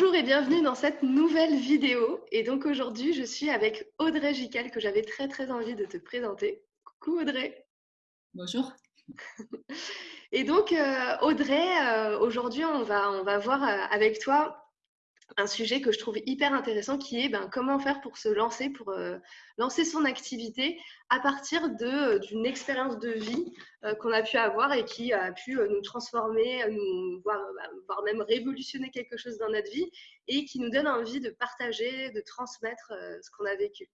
Bonjour et bienvenue dans cette nouvelle vidéo. Et donc aujourd'hui, je suis avec Audrey Gical que j'avais très très envie de te présenter. Coucou Audrey. Bonjour. Et donc euh, Audrey, euh, aujourd'hui, on va, on va voir euh, avec toi un sujet que je trouve hyper intéressant qui est ben, comment faire pour se lancer, pour euh, lancer son activité à partir d'une expérience de vie euh, qu'on a pu avoir et qui a pu euh, nous transformer, nous, voire, bah, voire, même révolutionner quelque chose dans notre vie et qui nous donne envie de partager, de transmettre ce qu'on a vécu.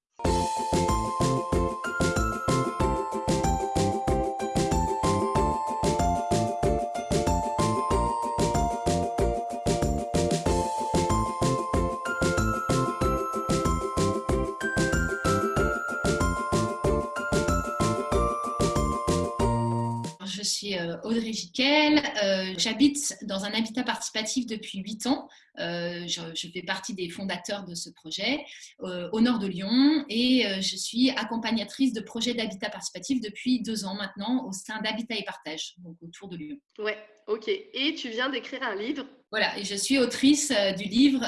Euh, Audrey Giquel. Euh, j'habite dans un habitat participatif depuis 8 ans. Euh, je, fais partie des fondateurs de ce projet au nord de Lyon et je suis accompagnatrice de projets d'habitat participatif depuis deux ans maintenant au sein d'Habitat et Partage, donc autour de Lyon. Ouais, ok. Et tu viens d'écrire un livre voilà, et je suis autrice du livre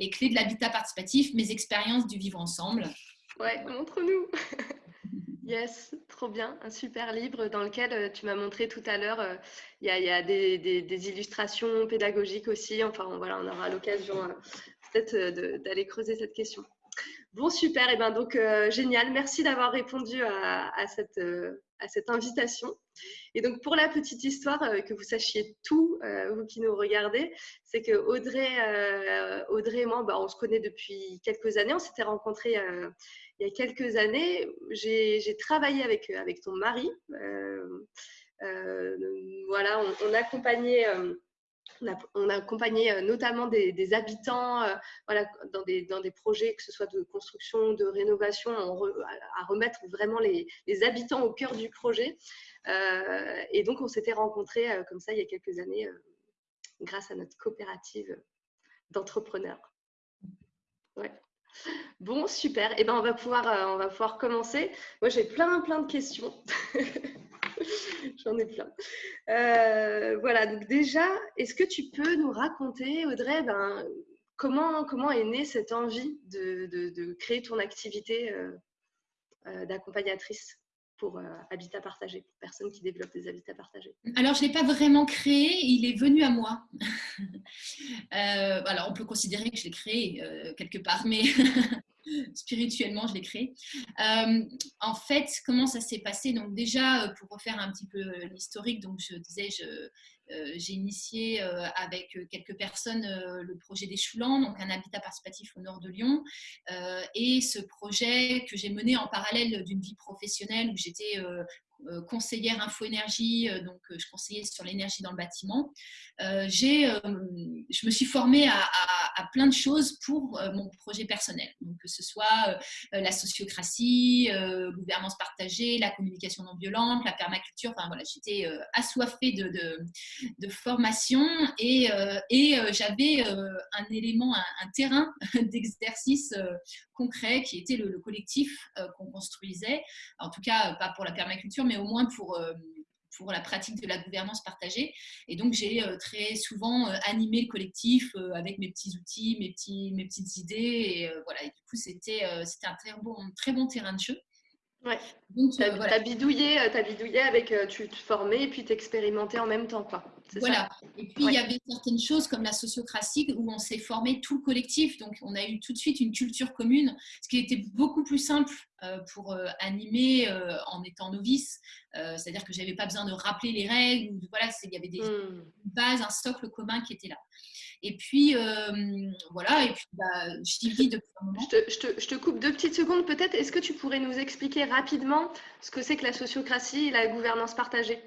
Les clés de l'habitat participatif, mes expériences du vivre ensemble. Ouais, montre-nous. Yes, trop bien. Un super livre dans lequel euh, tu m'as montré tout à l'heure, euh, il y a, des, illustrations pédagogiques aussi. Enfin, voilà, on aura l'occasion euh, peut-être d'aller creuser cette question. Bon, super. Et eh ben donc, génial. Merci d'avoir répondu à, cette, à cette invitation. Et donc, pour la petite histoire, que vous sachiez tout, vous qui nous regardez, c'est que Audrey, Audrey et moi, bah, on se connaît depuis quelques années. On s'était rencontrés il y a quelques années, j'ai travaillé avec, avec ton mari. Euh, euh, voilà, on, accompagnait. On, a, accompagné notamment des, habitants voilà, dans, des, projets, que ce soit de construction, de rénovation, à remettre vraiment les, habitants au cœur du projet. Euh, et donc, on s'était rencontrés comme ça il y a quelques années grâce à notre coopérative d'entrepreneurs. Bon, super. Et eh ben, on va pouvoir, euh, on va pouvoir commencer. Moi, j'ai plein, plein de questions. J'en ai plein. Euh, voilà. Donc déjà, est-ce que tu peux nous raconter, Audrey, ben, comment, comment est née cette envie de, créer ton activité euh, d'accompagnatrice pour habitat partagé, pour personnes qui développent des habitats partagés? Alors, je ne l'ai pas vraiment créé, il est venu à moi. alors, on peut considérer que je l'ai créé quelque part, mais spirituellement, je l'ai créé. en fait, comment ça s'est passé? Donc déjà, pour refaire un petit peu l'historique, donc je disais, j'ai initié avec quelques personnes le projet des Choulans, donc un habitat participatif au nord de Lyon. et ce projet que j'ai mené en parallèle d'une vie professionnelle où j'étais euh, conseillère info-énergie, euh, donc euh, je conseillais sur l'énergie dans le bâtiment. j'ai, je me suis formée à, plein de choses pour mon projet personnel, donc que ce soit la sociocratie, gouvernance partagée, la communication non violente, la permaculture. Enfin voilà, j'étais assoiffée de, de, formation et, et j'avais un élément, un, terrain d'exercice concret qui était le, le collectif qu'on construisait. En tout cas, pas pour la permaculture, mais au moins pour, euh, pour la pratique de la gouvernance partagée. Et donc, j'ai euh, très souvent euh, animé le collectif avec mes petits outils, mes, petits, mes petites idées. Et voilà, et du coup, c'était un très bon, très bon terrain de jeu. Ouais. Donc, tu as, bidouillé, as bidouillé avec, tu te formais et puis t'expérimentais en même temps. Quoi. Voilà. et puis, il y avait certaines choses comme la sociocratie où on s'est formé tout le collectif. Donc, on a eu tout de suite une culture commune, ce qui était beaucoup plus simple euh, pour euh, animer euh, en étant novice. C'est-à-dire que je n'avais pas besoin de rappeler les règles. Voilà, il y avait des hmm. bases, un socle commun qui était là. Et puis, voilà, et puis, bah, je depuis un moment. Je te, je, te, je te, coupe deux petites secondes peut-être. Est-ce que tu pourrais nous expliquer rapidement ce que c'est que la sociocratie et la gouvernance partagée?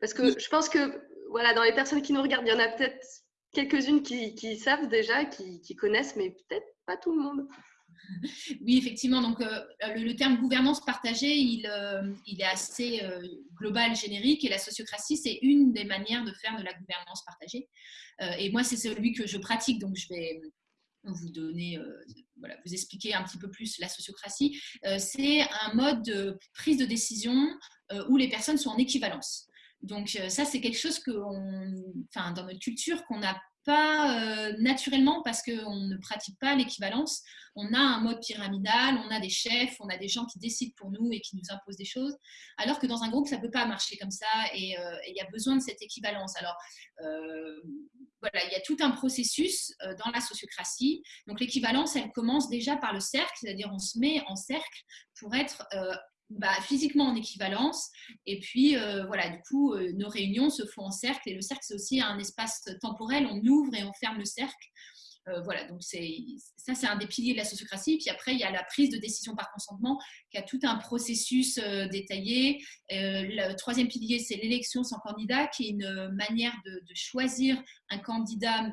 Parce que je pense que, voilà, dans les personnes qui nous regardent, il y en a peut-être quelques-unes qui, savent déjà, qui, connaissent, mais peut-être pas tout le monde. Oui, effectivement. Donc, euh, le, terme gouvernance partagée, il, euh, est assez euh, global, générique, et la sociocratie, c'est une des manières de faire de la gouvernance partagée. et moi, c'est celui que je pratique, donc je vais vous donner, voilà, vous expliquer un petit peu plus la sociocratie. c'est un mode de prise de décision où les personnes sont en équivalence. Donc ça, c'est quelque chose que, enfin, dans notre culture, qu'on a pas naturellement parce qu'on ne pratique pas l'équivalence. On a un mode pyramidal, on a des chefs, on a des gens qui décident pour nous et qui nous imposent des choses, alors que dans un groupe, ça ne peut pas marcher comme ça et il y a besoin de cette équivalence. Alors, voilà, il y a tout un processus dans la sociocratie. Donc, l'équivalence, elle commence déjà par le cercle, c'est-à-dire on se met en cercle pour être bah, physiquement en équivalence. Et puis, euh, voilà, du coup, euh, nos réunions se font en cercle. Et le cercle, c'est aussi un espace temporel. On ouvre et on ferme le cercle. Euh, voilà, donc ça, c'est un des piliers de la sociocratie. Puis après, il y a la prise de décision par consentement, qui a tout un processus euh, détaillé. Euh, le troisième pilier, c'est l'élection sans candidat, qui est une manière de, choisir un candidat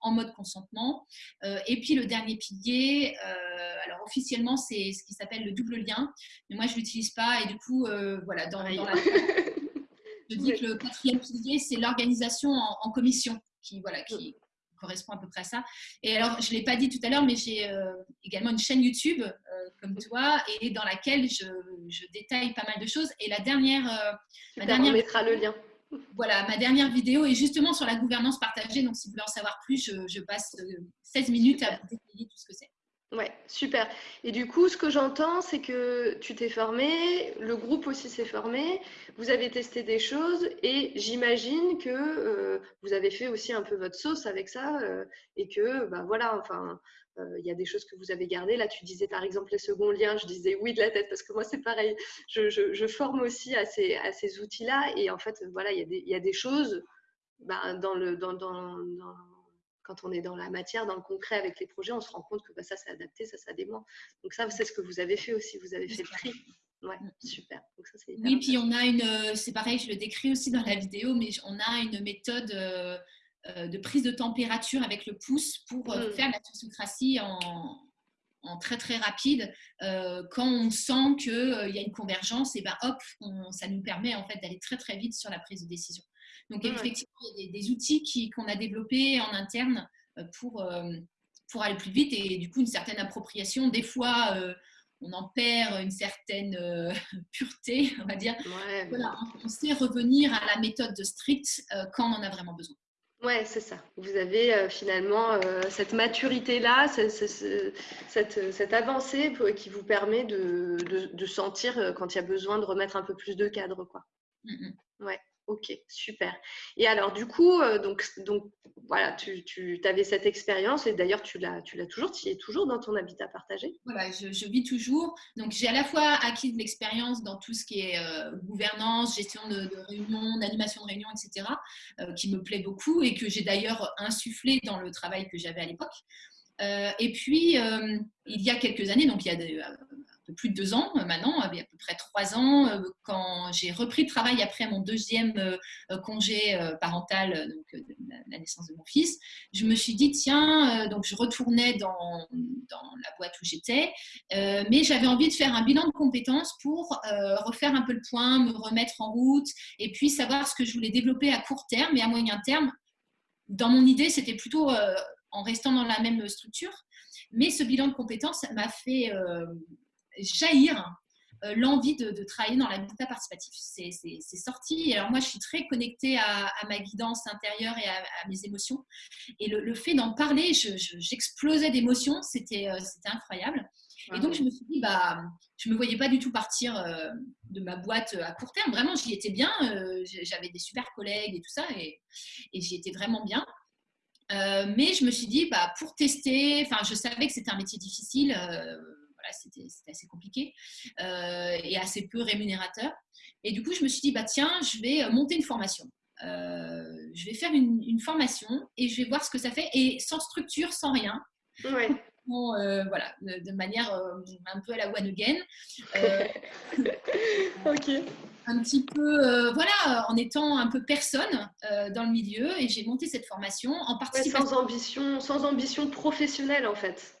en mode consentement. et puis le dernier pilier, alors officiellement, c'est ce qui s'appelle le double lien, mais moi, je ne l'utilise pas. Et du coup, voilà, dans, la... je dis que le quatrième pilier, c'est l'organisation en, commission, qui, voilà, qui, correspond à peu près à ça. Et alors, je ne l'ai pas dit tout à l'heure, mais j'ai euh, également une chaîne YouTube, euh, comme toi, et dans laquelle je, je, détaille pas mal de choses. Et la dernière... Euh, ma dernière on mettra le lien. Voilà, ma dernière vidéo est justement sur la gouvernance partagée. Donc, si vous voulez en savoir plus, je, je passe 16 minutes à vous détailler tout ce que c'est. Ouais, super. Et du coup, ce que j'entends, c'est que tu t'es formé, le groupe aussi s'est formé, vous avez testé des choses et j'imagine que euh, vous avez fait aussi un peu votre sauce avec ça euh, et que, bah voilà, enfin, euh, il y a des choses que vous avez gardées. Là, tu disais par exemple les seconds liens, je disais oui de la tête parce que moi, c'est pareil. Je, forme aussi à ces, à ces outils-là et en fait, voilà, il y, a des choses bah, dans le. dans, dans quand on est dans la matière, dans le concret avec les projets, on se rend compte que bah, ça, c'est adapté, ça, ça dément. Donc ça, c'est ce que vous avez fait aussi. Vous avez fait le tri. Ouais, mm. super. oui, puis on a une, euh, c'est pareil, je le décris aussi dans la vidéo, mais on a une méthode euh, euh, de prise de température avec le pouce pour mm. faire la sociocratie en, en très très rapide. quand on sent qu'il y a une convergence, et ben hop, ça nous permet en fait d'aller très très vite sur la prise de décision. Donc, effectivement, il y a des, outils qu'on a développés en interne euh, pour, euh, pour aller plus vite et du coup, une certaine appropriation. Des fois, euh, on en perd une certaine pureté, on va dire. Voilà, on sait revenir à la méthode de strict quand on en a vraiment besoin. Ouais, c'est ça. Vous avez finalement cette maturité-là, cette, cette, avancée qui vous permet de, de, sentir quand il y a besoin de remettre un peu plus de cadre. Quoi. Mm, mm. Ouais. Ok, super. Et alors, du coup, euh, donc, donc voilà, tu, tu avais cette expérience et d'ailleurs, tu l'as, toujours, tu es toujours dans ton habitat partagé? Voilà, je, vis toujours. Donc, j'ai à la fois acquis de l'expérience dans tout ce qui est euh, gouvernance, gestion de, réunions, d'animation de réunions, etc., euh, qui me plaît beaucoup et que j'ai d'ailleurs insufflé dans le travail que j'avais à l'époque. et puis, il y a quelques années, donc il y a plus de deux ans euh, maintenant, à peu près trois ans, euh, quand j'ai repris le travail après mon deuxième euh, congé parental, donc la naissance de mon fils, je me suis dit, tiens, donc je retournais dans, dans la boîte où j'étais, mais j'avais envie de faire un bilan de compétences pour refaire un peu le point, me remettre en route, et puis savoir ce que je voulais développer à court terme et à moyen terme. Dans mon idée, c'était plutôt en restant dans la même structure. Mais ce bilan de compétences m'a fait jaillir euh, l'envie de, travailler dans l'habitat participatif. C'est sorti. Alors moi, je suis très connectée à, ma guidance intérieure et à, mes émotions. Et le, fait d'en parler, j'explosais d'émotions. C'était euh, incroyable. Et donc, je me suis dit, bah, je ne me voyais pas du tout partir euh, de ma boîte à court terme. Vraiment, j'y étais bien. J'avais des super collègues et tout ça. Et, et j'y étais vraiment bien. mais je me suis dit, bah, pour tester, je savais que c'était un métier difficile c'était assez compliqué euh, et assez peu rémunérateur. Et du coup, je me suis dit, bah, tiens, je vais euh, monter une formation. Euh, je vais faire une, formation et je vais voir ce que ça fait, et sans structure, sans rien. voilà, de, manière un peu à la one again. ok. Un petit peu, voilà, en étant un peu personne dans le milieu, et j'ai monté cette formation en participant. sans ambition, sans ambition professionnelle en fait.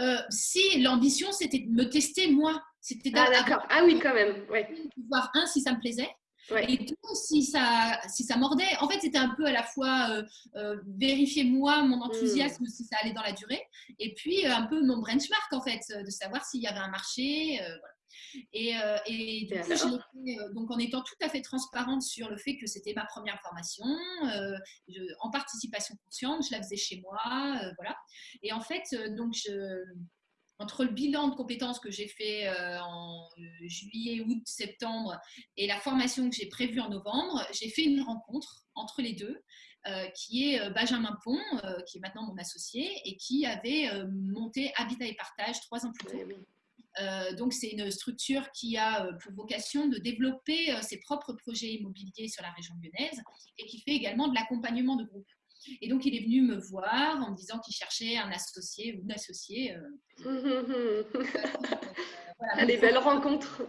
Euh, si l'ambition, c'était de me tester moi. C'était ah, d'accord. Ah oui, quand même. Ouais. Voir un, si ça me plaisait. Et deux, si ça, si ça mordait. En fait, c'était un peu à la fois euh, euh, vérifier moi, mon enthousiasme, hmm. si ça allait dans la durée. Et puis, un peu mon benchmark, en fait, de savoir s'il y avait un marché. Et, du coup, je l'ai fait donc en étant tout à fait transparente sur le fait que c'était ma première formation, en participation consciente, je la faisais chez moi, voilà. Et en fait, donc je entre le bilan de compétences que j'ai fait euh, en euh, juillet, août, septembre et la formation que j'ai prévue en novembre, j'ai fait une rencontre entre les deux euh, qui est Benjamin Pont, qui est maintenant mon associé et qui avait monté Habitat et Partage trois ans plus tôt. Donc, c'est une structure qui a pour vocation de développer ses propres projets immobiliers sur la région lyonnaise et qui fait également de l'accompagnement de groupe. Et donc, il est venu me voir en me disant qu'il cherchait un associé ou une associée. Euh, voilà, des belles rencontres.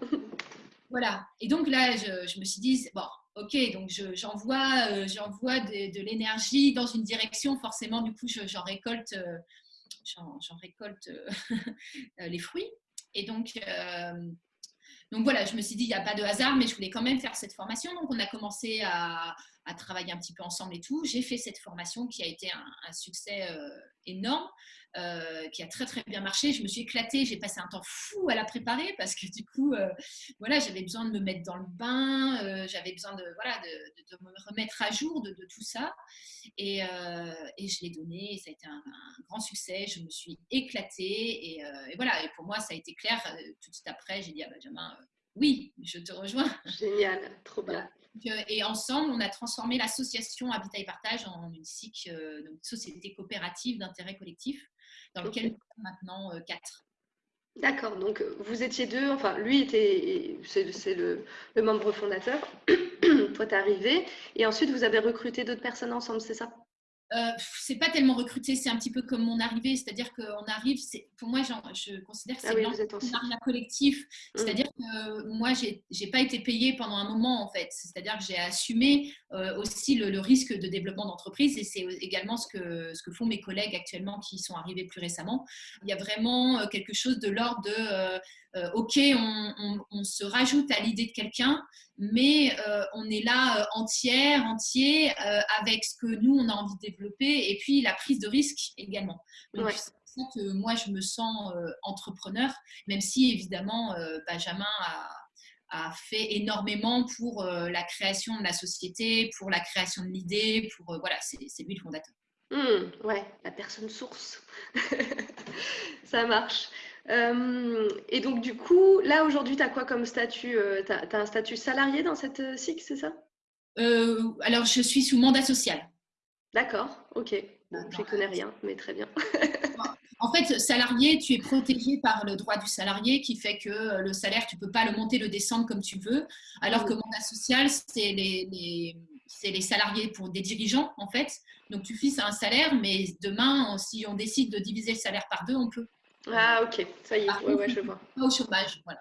Voilà. Et donc là, je, me suis dit, bon, ok, donc j'envoie euh, j'envoie de, l'énergie dans une direction, forcément, du coup, j'en récolte, euh, j'en récolte les fruits. Et donc, donc voilà, je me suis dit, il n'y a pas de hasard, mais je voulais quand même faire cette formation. Donc on a commencé à, à travailler un petit peu ensemble et tout. J'ai fait cette formation qui a été un, succès euh, énorme, euh, qui a très très bien marché. Je me suis éclatée, j'ai passé un temps fou à la préparer parce que du coup, euh, voilà, j'avais besoin de me mettre dans le bain, j'avais besoin de, voilà, de, me remettre à jour de, tout ça. Et, et je l'ai donné, et ça a été un, grand succès. Je me suis éclatée et, voilà. Et pour moi, ça a été clair. Tout de suite après, j'ai dit à Benjamin, oui, je te rejoins. Génial, trop bien. Euh, et ensemble, on a transformé l'association Habitat et Partage en une SIC, euh, une société coopérative d'intérêt collectif, dans lequel nous sommes maintenant euh, quatre. D'accord, donc vous étiez deux, enfin lui était, c'est le, le, membre fondateur, toi t'es arrivé, et ensuite vous avez recruté d'autres personnes ensemble, c'est ça? Euh, c'est pas tellement recruté, c'est un petit peu comme mon arrivée, c'est-à-dire qu'on arrive, pour moi, je considère que c'est ah oui, collectif, mmh. c'est-à-dire que moi, j'ai pas été payée pendant un moment, en fait, c'est-à-dire que j'ai assumé euh, aussi le, risque de développement d'entreprise et c'est également ce que, ce que font mes collègues actuellement qui sont arrivés plus récemment. Il y a vraiment euh, quelque chose de l'ordre de euh, ok, on, se rajoute à l'idée de quelqu'un, mais euh, on est là euh, entière, entier, avec ce que nous, on a envie de développer, et puis la prise de risque également. Donc, c'est pour ça que moi, je me sens entrepreneur, même si, évidemment, Benjamin a, fait énormément pour la création de la société, pour la création de l'idée, pour voilà, c'est lui le fondateur. Mmh, ouais, la personne source. ça marche. Euh, et donc, du coup, là, aujourd'hui, tu as quoi comme statut euh, Tu as, un statut salarié dans cette euh, SIC, c'est ça? Alors, je suis sous mandat social. D'accord, ok. je ne connais rien, mais très bien. en fait, salarié, tu es protégé par le droit du salarié qui fait que le salaire, tu ne peux pas le monter, le descendre comme tu veux. Alors que mmh. mandat social, c'est les, les salariés pour des dirigeants, en fait. Donc, tu fixes un salaire, mais demain, si on décide de diviser le salaire par deux, on peut. Ah, ok, ça y est, ouais, je vois. Pas au chômage, voilà.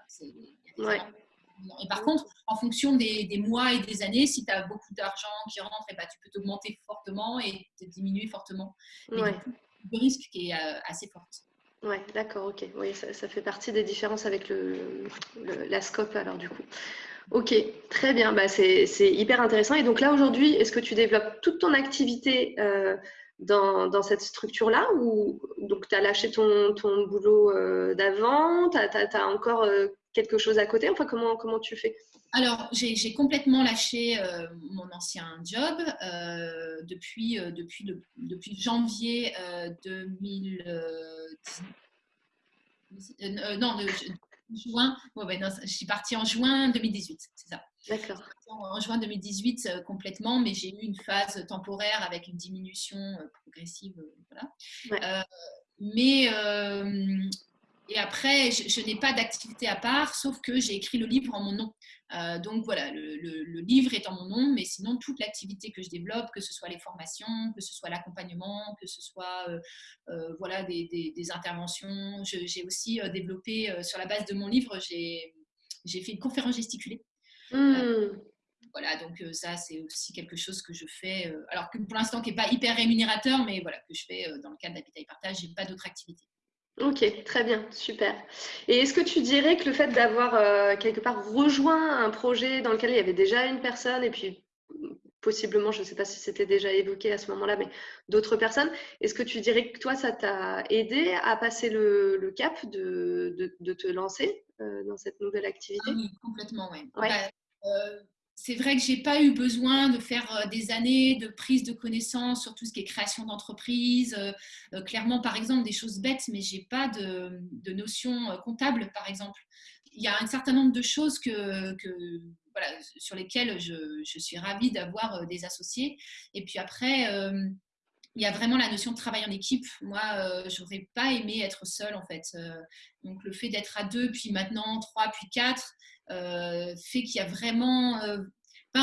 Et par contre, en fonction des, mois et des années, si tu as beaucoup d'argent qui rentre, et eh ben, tu peux t'augmenter fortement et te diminuer fortement. Ouais. le risque qui est euh, assez fort. Oui, d'accord, ok. Oui, ça, fait partie des différences avec le, la scope, alors du coup. Ok, très bien, bah, c'est hyper intéressant. Et donc là, aujourd'hui, est-ce que tu développes toute ton activité euh, dans, cette structure-là donc tu as lâché ton, boulot euh, d'avant, tu as, encore euh, quelque chose à côté? Enfin, comment, comment tu fais? Alors, j'ai complètement lâché euh, mon ancien job depuis, depuis, depuis janvier 2000. non, juin. je suis partie en juin 2018, c'est ça. D'accord. En juin 2018 euh, complètement, mais j'ai eu une phase temporaire avec une diminution euh, progressive. Euh, mais et après, je, n'ai pas d'activité à part, sauf que j'ai écrit le livre en mon nom. donc voilà, le, livre est en mon nom, mais sinon toute l'activité que je développe, que ce soit les formations, que ce soit l'accompagnement, que ce soit voilà des, des interventions. J'ai aussi développé sur la base de mon livre, j'ai fait une conférence gesticulée mmh. Voilà, donc euh, ça, c'est aussi quelque chose que je fais, euh, alors que pour l'instant, qui n'est pas hyper rémunérateur, mais voilà, que je fais dans le cadre d'Habitat et Partage, je n'ai pas d'autres activités. Ok, très bien, super. Et est-ce que tu dirais que le fait d'avoir quelque part rejoint un projet dans lequel il y avait déjà une personne et puis possiblement, je ne sais pas si c'était déjà évoqué à ce moment-là, mais d'autres personnes. Est-ce que tu dirais que toi, ça t'a aidé à passer le, cap de, de, te lancer? Euh, dans cette nouvelle activité ah Oui, complètement, oui. Ouais. Bah, c'est vrai que j'ai pas eu besoin de faire euh, des années de prise de connaissances sur tout ce qui est création d'entreprise. Euh, euh, clairement, par exemple, des choses bêtes, mais j'ai pas de, de notion comptable, par exemple. Il y a un certain nombre de choses que, voilà, sur lesquelles je, je suis ravie d'avoir des associés. Et puis après, il y a vraiment la notion de travail en équipe. Moi, je n'aurais pas aimé être seule, en fait. donc, le fait d'être à deux, puis maintenant trois, puis quatre, euh, fait qu'il y a vraiment euh,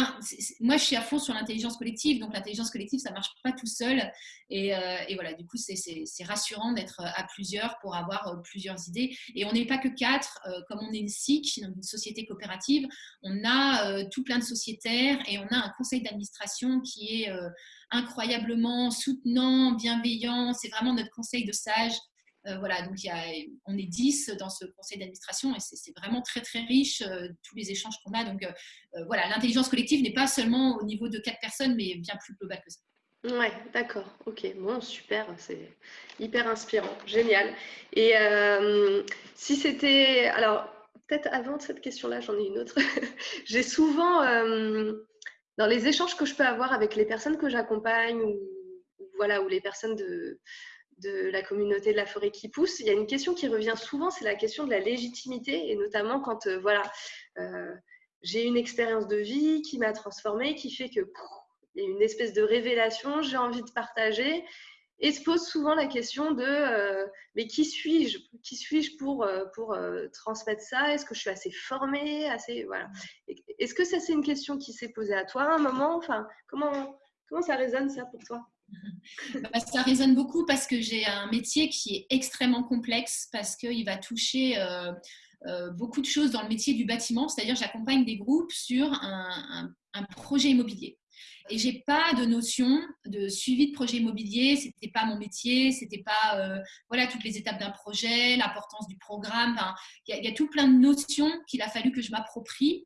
moi, je suis à fond sur l'intelligence collective, donc l'intelligence collective, ça marche pas tout seul. Et, euh, voilà, du coup, c'est rassurant d'être à plusieurs pour avoir plusieurs idées. Et on n'est pas que quatre, comme on est une SIC, une société coopérative, on a tout plein de sociétaires et on a un conseil d'administration qui est incroyablement soutenant, bienveillant. C'est vraiment notre conseil de sages euh, voilà, donc il y a, on est 10 dans ce conseil d'administration et c'est vraiment très très riche euh, tous les échanges qu'on a. Donc euh, voilà, l'intelligence collective n'est pas seulement au niveau de quatre personnes, mais bien plus globale que ça. Ouais, d'accord. Ok, bon, super. C'est hyper inspirant, génial. Et si c'était, alors peut-être avant cette question-là, j'en ai une autre. J'ai souvent dans les échanges que je peux avoir avec les personnes que j'accompagne ou, voilà, ou les personnes de de la communauté de la forêt qui pousse, il y a une question qui revient souvent, c'est la question de la légitimité, et notamment quand euh, voilà, euh, j'ai une expérience de vie qui m'a transformée, qui fait que y a une espèce de révélation, j'ai envie de partager, et se pose souvent la question de euh, mais qui suis-je Qui suis-je pour, pour transmettre ça? Est-ce que je suis assez formée assez, voilà. Est-ce que ça, c'est une question qui s'est posée à toi à un moment? Enfin, comment, comment ça résonne ça pour toi? Ça résonne beaucoup parce que j'ai un métier qui est extrêmement complexe parce qu'il va toucher euh, euh, beaucoup de choses dans le métier du bâtiment. C'est-à-dire, j'accompagne des groupes sur un, projet immobilier. Et j'ai pas de notion de suivi de projet immobilier. C'était pas mon métier. C'était pas euh, voilà toutes les étapes d'un projet, l'importance du programme. Il y, a tout plein de notions qu'il a fallu que je m'approprie.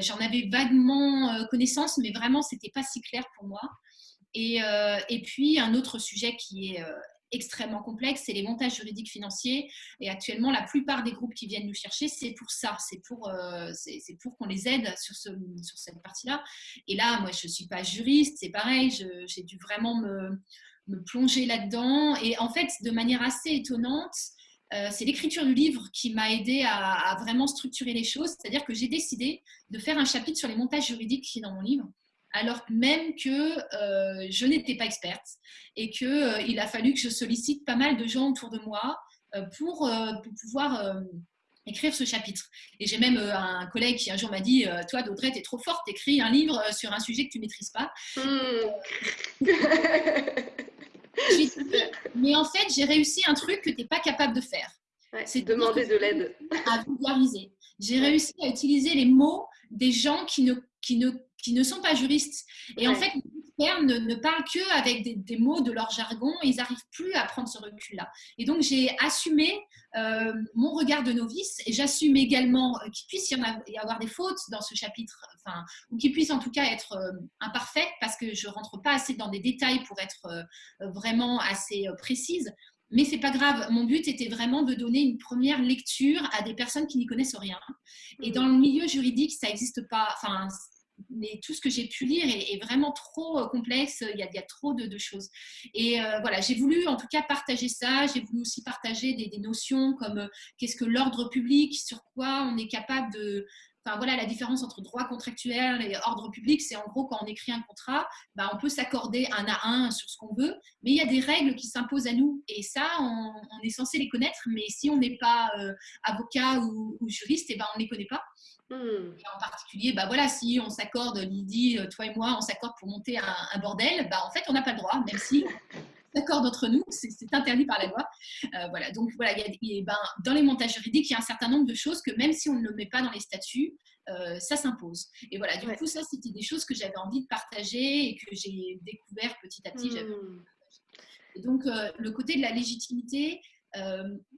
J'en avais vaguement connaissance, mais vraiment c'était pas si clair pour moi. Euh, et, puis, un autre sujet qui est euh, extrêmement complexe, c'est les montages juridiques financiers. Et actuellement, la plupart des groupes qui viennent nous chercher, c'est pour ça, c'est pour, euh, pour qu'on les aide sur, ce, sur cette partie-là. Et là, moi, je ne suis pas juriste, c'est pareil, j'ai dû vraiment me, me plonger là-dedans. Et en fait, de manière assez étonnante, c'est l'écriture du livre qui m'a aidé à, à, vraiment structurer les choses. C'est-à-dire que j'ai décidé de faire un chapitre sur les montages juridiques qui est dans mon livre alors même que euh, je n'étais pas experte et qu'il euh, il a fallu que je sollicite pas mal de gens autour de moi euh, pour, pouvoir écrire ce chapitre. Et j'ai même un collègue qui un jour m'a dit Toi, Daudret, tu es trop forte, écris un livre sur un sujet que tu ne maîtrises pas. Hmm. mais en fait, j'ai réussi un truc que tu n'es pas capable de faire. c'est demander de l'aide. À vulgariser. J'ai réussi à utiliser les mots des gens qui ne, qui ne qui ne sont pas juristes. Et en fait, les experts ne, parlent que avec des, mots de leur jargon et ils n'arrivent plus à prendre ce recul-là. Et donc, j'ai assumé euh, mon regard de novice et j'assume également qu'il puisse y, avoir des fautes dans ce chapitre, enfin, ou qu'il puisse en tout cas être euh, imparfait parce que je rentre pas assez dans des détails pour être euh, vraiment assez précise. Mais c'est pas grave. Mon but était vraiment de donner une première lecture à des personnes qui n'y connaissent rien. Et mmh. dans le milieu juridique, ça n'existe pas. Enfin, mais tout ce que j'ai pu lire est, vraiment trop euh, complexe, il y a, trop de, choses. Et euh, voilà, j'ai voulu en tout cas partager ça, j'ai voulu aussi partager des, notions comme euh, qu'est-ce que l'ordre public, sur quoi on est capable de... Enfin voilà, la différence entre droit contractuel et ordre public, c'est en gros quand on écrit un contrat, bah, on peut s'accorder un à un sur ce qu'on veut, mais il y a des règles qui s'imposent à nous. Et ça, on, est censé les connaître, mais si on n'est pas avocat ou, juriste, et eh ben, on ne les connaît pas. Hmm. en particulier, bah voilà, si on s'accorde, Lydie, euh, toi et moi, on s'accorde pour monter un, bordel, bah en fait, on n'a pas le droit, même si on s'accorde entre nous, c'est interdit par la loi. Euh, voilà, donc voilà, ben, dans les montages juridiques, il y a un certain nombre de choses que même si on ne le met pas dans les statuts, euh, ça s'impose. Et voilà, du coup, ça, c'était des choses que j'avais envie de partager et que j'ai découvert petit à petit. Hmm. Et donc, le côté de la légitimité,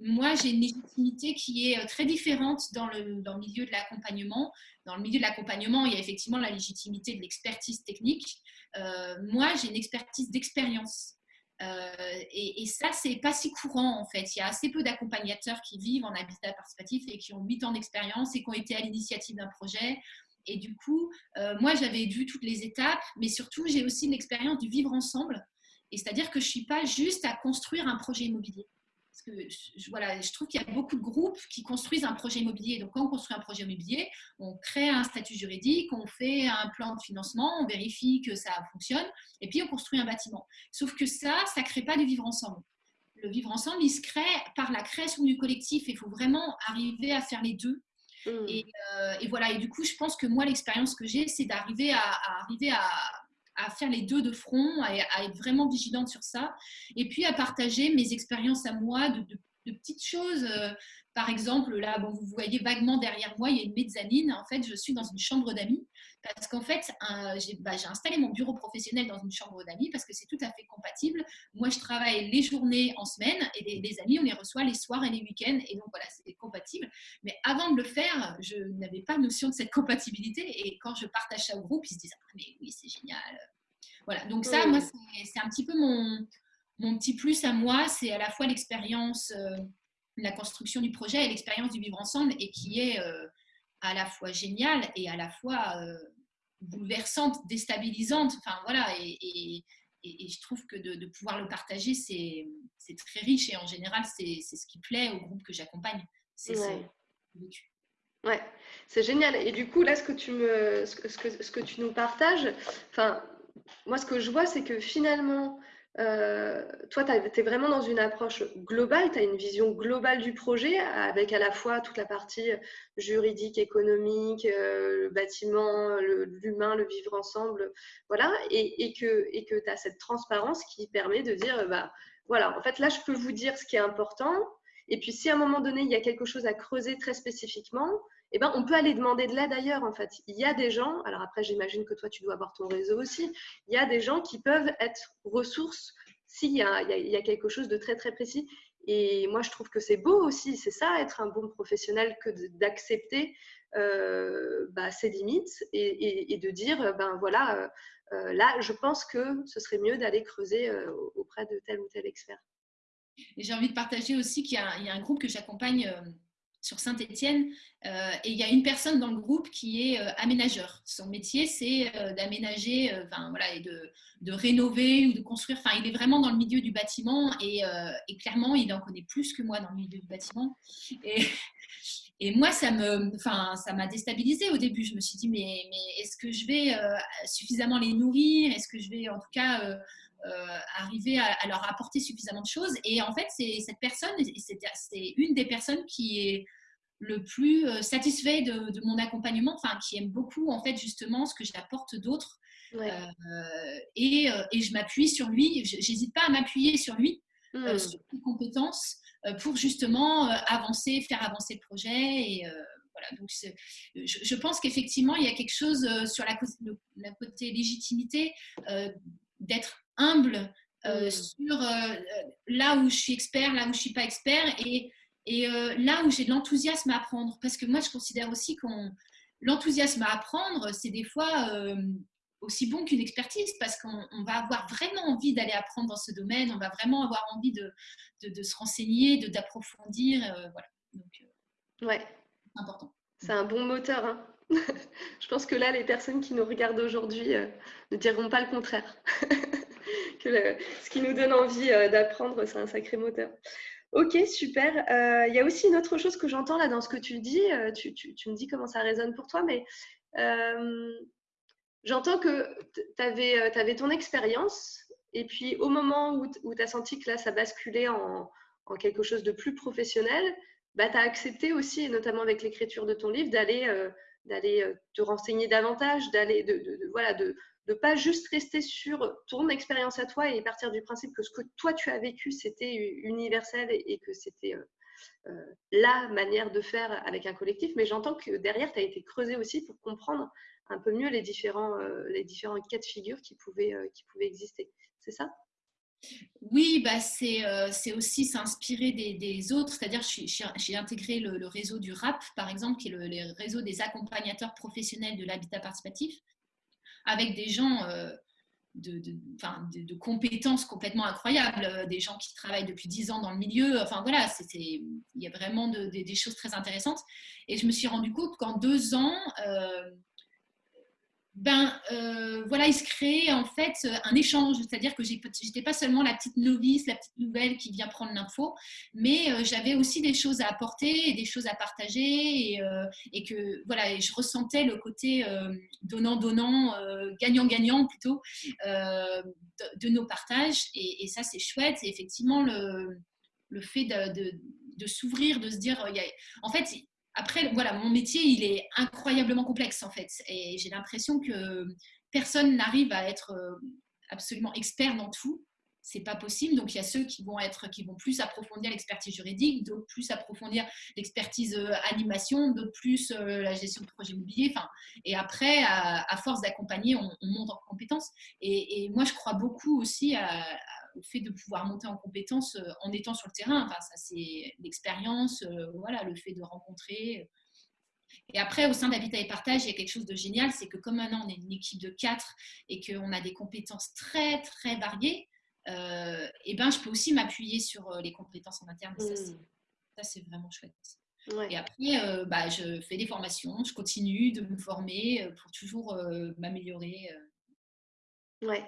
moi, j'ai une légitimité qui est très différente dans le, milieu de l'accompagnement. Dans le milieu de l'accompagnement, il y a effectivement la légitimité de l'expertise technique. moi, j'ai une expertise d'expérience. Euh, et, et, ça, c'est pas si courant en fait. Il y a assez peu d'accompagnateurs qui vivent en habitat participatif et qui ont 8 ans d'expérience et qui ont été à l'initiative d'un projet. Et du coup, euh, moi, j'avais vu toutes les étapes, mais surtout, j'ai aussi l'expérience du vivre ensemble. Et c'est-à-dire que je suis pas juste à construire un projet immobilier. Parce que je, voilà, je trouve qu'il y a beaucoup de groupes qui construisent un projet immobilier. Donc, quand on construit un projet immobilier, on crée un statut juridique, on fait un plan de financement, on vérifie que ça fonctionne, et puis on construit un bâtiment. Sauf que ça, ça ne crée pas de vivre ensemble. Le vivre ensemble, il se crée par la création du collectif. Il faut vraiment arriver à faire les deux. Mmh. Euh, et, voilà. Et du coup, je pense que moi, l'expérience que j'ai, c'est d'arriver à, arriver à, à faire les deux de front, à, être vraiment vigilante sur ça, et puis à partager mes expériences à moi de, petites choses. Euh, par exemple, là, bon, vous voyez vaguement derrière moi, il y a une mezzanine. En fait, je suis dans une chambre d'amis parce qu'en fait, bah, j'ai installé mon bureau professionnel dans une chambre d'amis parce que c'est tout à fait compatible. Moi, je travaille les journées en semaine et les, amis, on les reçoit les soirs et les week-ends. Et donc, voilà, c'est compatible. Mais avant de le faire, je n'avais pas notion de cette compatibilité. Et quand je partage ça au groupe, ils se disent Ah, mais oui, c'est génial. Voilà, donc ça, moi, c'est un petit peu mon, mon petit plus à moi. C'est à la fois l'expérience. Euh, la construction du projet et l'expérience du vivre ensemble et qui est euh, à la fois géniale et à la fois euh, bouleversante, déstabilisante. Enfin voilà, et, je trouve que de, pouvoir le partager, c'est très riche et en général, c'est ce qui plaît au groupe que j'accompagne. C'est ouais. Ouais, c'est génial. Et du coup, là, ce que tu, me, ce que, ce que tu nous partages, enfin, moi, ce que je vois, c'est que finalement, euh, toi, tu es vraiment dans une approche globale, tu as une vision globale du projet avec à la fois toute la partie juridique, économique, euh, le bâtiment, l'humain, le, vivre ensemble, voilà, et, que tu as cette transparence qui permet de dire, bah, voilà, en fait, là, je peux vous dire ce qui est important, et puis si à un moment donné, il y a quelque chose à creuser très spécifiquement, eh ben, on peut aller demander de l'aide ailleurs, en fait. Il y a des gens, alors après, j'imagine que toi, tu dois avoir ton réseau aussi, il y a des gens qui peuvent être ressources s'il y, y, a quelque chose de très, très précis. Et moi, je trouve que c'est beau aussi, c'est ça, être un bon professionnel, que d'accepter euh, bah, ses limites et, de dire, ben voilà, euh, euh, là, je pense que ce serait mieux d'aller creuser auprès de tel ou tel expert. Et j'ai envie de partager aussi qu'il y, y, a un groupe que j'accompagne sur Saint-Étienne. Euh, et il y a une personne dans le groupe qui est euh, aménageur. Son métier, c'est euh, d'aménager enfin, voilà, et de, de, rénover ou de construire. Enfin, il est vraiment dans le milieu du bâtiment et, clairement, il en connaît plus que moi dans le milieu du bâtiment. Et, moi, ça me, enfin, ça m'a déstabilisé au début. Je me suis dit, mais est-ce que je vais suffisamment les nourrir? Est-ce que je vais, en tout cas, arriver à, à, leur apporter suffisamment de choses Et en fait, c'est cette personne, c'est une des personnes qui est le plus euh, satisfait de, mon accompagnement, enfin qui aime beaucoup en fait justement ce que j'apporte d'autres. Euh, et, euh, et, je m'appuie sur lui, j'hésite pas à m'appuyer sur lui, hmm. sur ses compétences, pour justement avancer, faire avancer le projet. Et voilà, donc je, je, pense qu'effectivement il y a quelque chose sur la, la côté légitimité d'être humble hmm. sur là où je suis expert, là où je suis pas expert et et euh, là où j'ai de l'enthousiasme à apprendre, parce que moi je considère aussi que l'enthousiasme à apprendre, c'est des fois euh, aussi bon qu'une expertise, parce qu'on va avoir vraiment envie d'aller apprendre dans ce domaine, on va vraiment avoir envie de, de, se renseigner, d'approfondir. Euh, voilà. Donc, ouais. c'est important. C'est un bon moteur. Hein je pense que là, les personnes qui nous regardent aujourd'hui ne diront pas le contraire. ce qui nous donne envie d'apprendre, c'est un sacré moteur. Ok, super. Euh, il y a aussi une autre chose que j'entends là dans ce que tu dis. Euh, tu, me dis comment ça résonne pour toi, mais euh, j'entends que tu avais, ton expérience et puis au moment où, tu as senti que là, ça basculait en, quelque chose de plus professionnel, bah, tu as accepté aussi, notamment avec l'écriture de ton livre, d'aller te renseigner davantage, d'aller de, voilà, de, de pas juste rester sur ton expérience à toi et partir du principe que ce que toi tu as vécu c'était universel et, que c'était euh, euh, la manière de faire avec un collectif, mais j'entends que derrière tu as été creusé aussi pour comprendre un peu mieux les différents, euh, les cas de figure qui pouvaient, qui pouvaient exister. C'est ça? Oui, bah c'est aussi s'inspirer des, autres. C'est-à-dire, j'ai intégré le, réseau du RAP, par exemple, qui est le, réseau des accompagnateurs professionnels de l'habitat participatif, avec des gens de, de, compétences complètement incroyables, des gens qui travaillent depuis dix ans dans le milieu. Enfin voilà, il y a vraiment des choses très intéressantes. Et je me suis rendu compte qu'en deux ans, ben euh, voilà, il se crée en fait un échange, c'est-à-dire que j'étais pas seulement la petite novice, la petite nouvelle qui vient prendre l'info, mais euh, j'avais aussi des choses à apporter et des choses à partager et, euh, que voilà, je ressentais le côté donnant-donnant, gagnant-gagnant plutôt de, nos partages et, ça c'est chouette. Et effectivement le, le fait de, de s'ouvrir, de se dire, en fait, après, voilà, mon métier, il est incroyablement complexe en fait. Et j'ai l'impression que personne n'arrive à être euh, absolument expert dans tout. C'est pas possible. Donc il y a ceux qui vont être, qui vont plus approfondir l'expertise juridique, d'autres plus approfondir l'expertise euh, animation, d'autres plus euh, la gestion de projet immobilier. Enfin, et après, à, force d'accompagner, on, monte en compétences. Et, moi, je crois beaucoup aussi à au fait de pouvoir monter en compétence euh, en étant sur le terrain. Enfin, ça, c'est l'expérience, euh, voilà, le fait de rencontrer. Et après, au sein d'Habitat et Partage, il y a quelque chose de génial, c'est que comme maintenant on est une équipe de quatre et qu'on a des compétences très, très variées, euh, et ben, je peux aussi m'appuyer sur les compétences en interne. Mmh. Ça, c'est vraiment chouette. Et après, bah, je fais des formations, je continue de me former pour toujours m'améliorer. Ouais,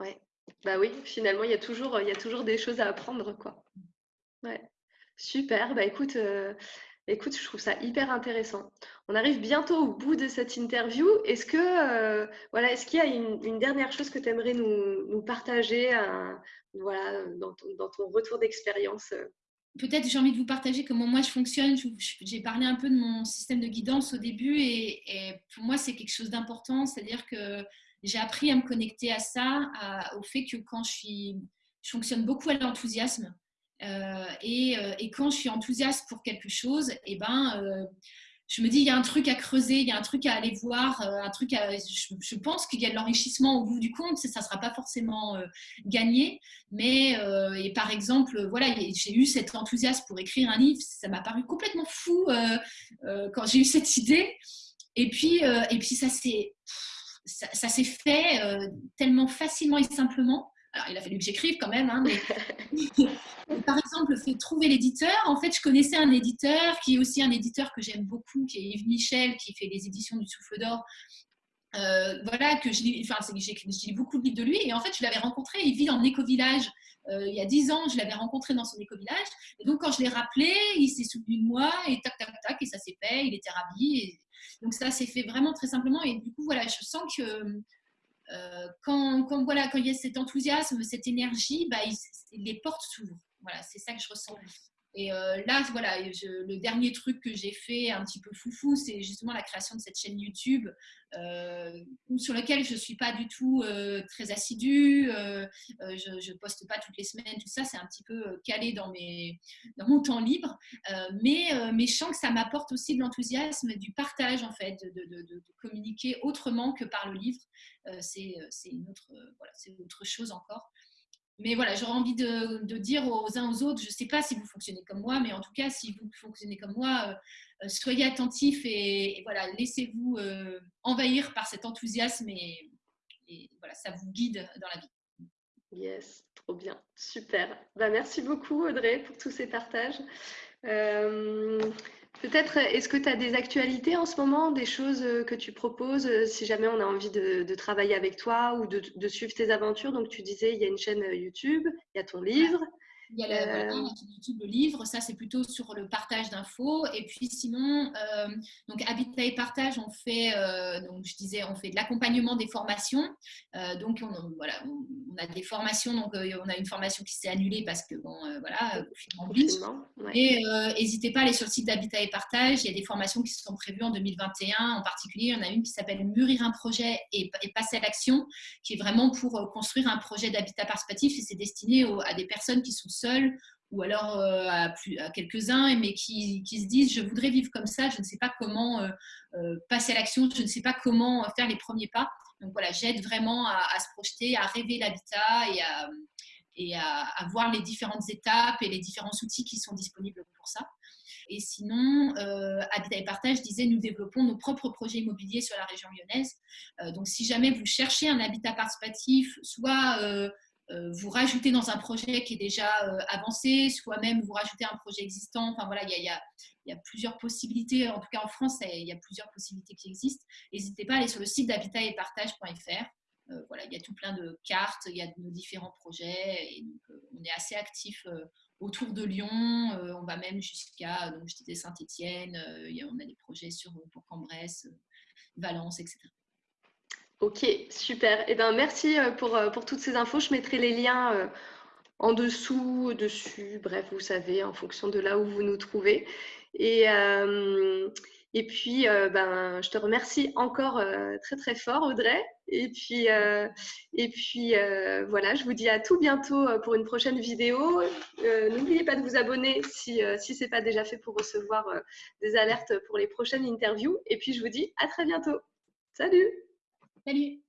ouais. Bah oui, finalement, il y a toujours, il y a toujours des choses à apprendre, quoi. Ouais. Super. Bah écoute, euh, écoute, je trouve ça hyper intéressant. On arrive bientôt au bout de cette interview. Est-ce que, euh, voilà, est-ce qu'il y a une, dernière chose que tu aimerais nous, partager, euh, voilà, dans ton, retour d'expérience Peut-être j'ai envie de vous partager comment moi je fonctionne. J'ai parlé un peu de mon système de guidance au début et pour moi c'est quelque chose d'important, c'est-à-dire que j'ai appris à me connecter à ça, au fait que quand je suis, je fonctionne beaucoup à l'enthousiasme. Euh, et, euh, et, quand je suis enthousiaste pour quelque chose, et eh ben, euh, je me dis il y a un truc à creuser, il y a un truc à aller voir, un truc à, je, pense qu'il y a de l'enrichissement au bout du compte, ça ne sera pas forcément gagné, mais et par exemple, voilà, j'ai eu cet enthousiasme pour écrire un livre, ça m'a paru complètement fou quand j'ai eu cette idée, et puis, et puis ça s'est ça, s'est fait euh, tellement facilement et simplement. Alors, il a fallu que j'écrive quand même, hein, mais par exemple, fait trouver l'éditeur. En fait, je connaissais un éditeur qui est aussi un éditeur que j'aime beaucoup, qui est Yves Michel, qui fait les éditions du Souffle d'Or. Euh, voilà, que je lis, enfin, j'ai beaucoup de livres de lui. Et en fait, je l'avais rencontré, il vit en éco-village. Euh, il y a dix ans, je l'avais rencontré dans son éco-village. Et donc, quand je l'ai rappelé, il s'est souvenu de moi, et tac, tac, tac, et ça s'est fait, il était ravi. Donc ça s'est fait vraiment très simplement. Et du coup, voilà, je sens que euh, quand, quand, voilà, quand il y a cet enthousiasme, cette énergie, bah, les portes s'ouvrent. Voilà, c'est ça que je ressens. Et euh, là, voilà, le dernier truc que j'ai fait un petit peu foufou, c'est justement la création de cette chaîne YouTube euh, sur laquelle je ne suis pas du tout euh, très assidue, je ne poste pas toutes les semaines, tout ça, c'est un petit peu calé dans, mes, dans mon temps libre. mais, je sens que ça m'apporte aussi de l'enthousiasme, du partage en fait, de, de, communiquer autrement que par le livre. c'est une autre, voilà, autre chose encore mais voilà, j'aurais envie de, dire aux uns aux autres, je ne sais pas si vous fonctionnez comme moi, mais en tout cas, si vous fonctionnez comme moi, euh, euh, soyez attentifs et, voilà, laissez-vous euh, envahir par cet enthousiasme et, voilà, ça vous guide dans la vie. Yes, trop bien, super. Bah, merci beaucoup Audrey pour tous ces partages. Peut-être, est-ce que tu as des actualités en ce moment, des choses euh, que tu proposes euh, si jamais on a envie de, travailler avec toi ou de, de, suivre tes aventures? Donc, tu disais, il y a une chaîne euh, YouTube, il y a ton livre. Il y a le, YouTube, le livre, ça c'est plutôt sur le partage d'infos. Et puis sinon, euh, donc Habitat et Partage, on fait, euh, donc je disais, on fait de l'accompagnement des formations. Euh, donc on, voilà, on, a des formations, donc on a une formation qui s'est annulée parce que bon, voilà, Et n'hésitez pas à aller sur le site d'Habitat et Partage. Il y a des formations qui sont prévues en 2021. En particulier, il y en a une qui s'appelle Mûrir un projet et, passer à l'action, qui est vraiment pour construire un projet d'habitat participatif et c'est destiné à des personnes qui sont seuls ou alors euh, à, quelques-uns, mais qui, se disent je voudrais vivre comme ça, je ne sais pas comment euh, euh, passer à l'action, je ne sais pas comment faire les premiers pas. Donc voilà, j'aide vraiment à, se projeter, à rêver l'habitat et à, voir les différentes étapes et les différents outils qui sont disponibles pour ça. Et sinon, Habitat et Partage disait nous développons nos propres projets immobiliers sur la région lyonnaise. Donc, si jamais vous cherchez un habitat participatif, soit vous rajoutez dans un projet qui est déjà avancé, soit même vous rajoutez un projet existant. Enfin voilà, il y a, plusieurs possibilités. En tout cas, en France, il y a plusieurs possibilités qui existent. N'hésitez pas à aller sur le site d'habitat et partage.fr. voilà, il y a tout plein de cartes, il y a nos différents projets on est assez actif autour de Lyon. Euh, on va même jusqu'à, je disais Saint-Étienne. Euh, on a des projets sur pour Cambrai, Valence, etc. Ok, super. Eh ben, merci euh, pour, pour toutes ces infos. Je mettrai les liens en dessous, au-dessus, bref, vous savez, en fonction de là où vous nous trouvez. Et, puis, euh, ben, je te remercie encore euh, très très fort, Audrey. Et puis, euh, et puis voilà, je vous dis à tout bientôt pour une prochaine vidéo. N'oubliez pas de vous abonner si, si ce n'est pas déjà fait pour recevoir des alertes pour les prochaines interviews. Et puis, je vous dis à très bientôt. Salut Salut